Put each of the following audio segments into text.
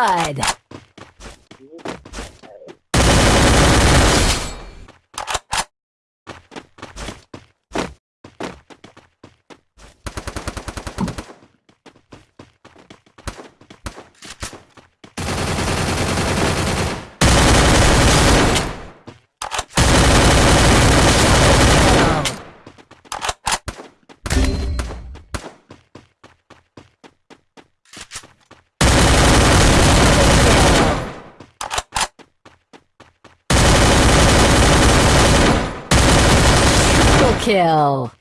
Good. Kill.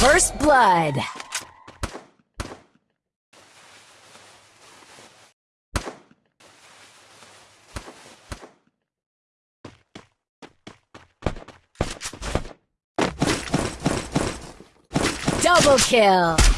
First blood. Double kill.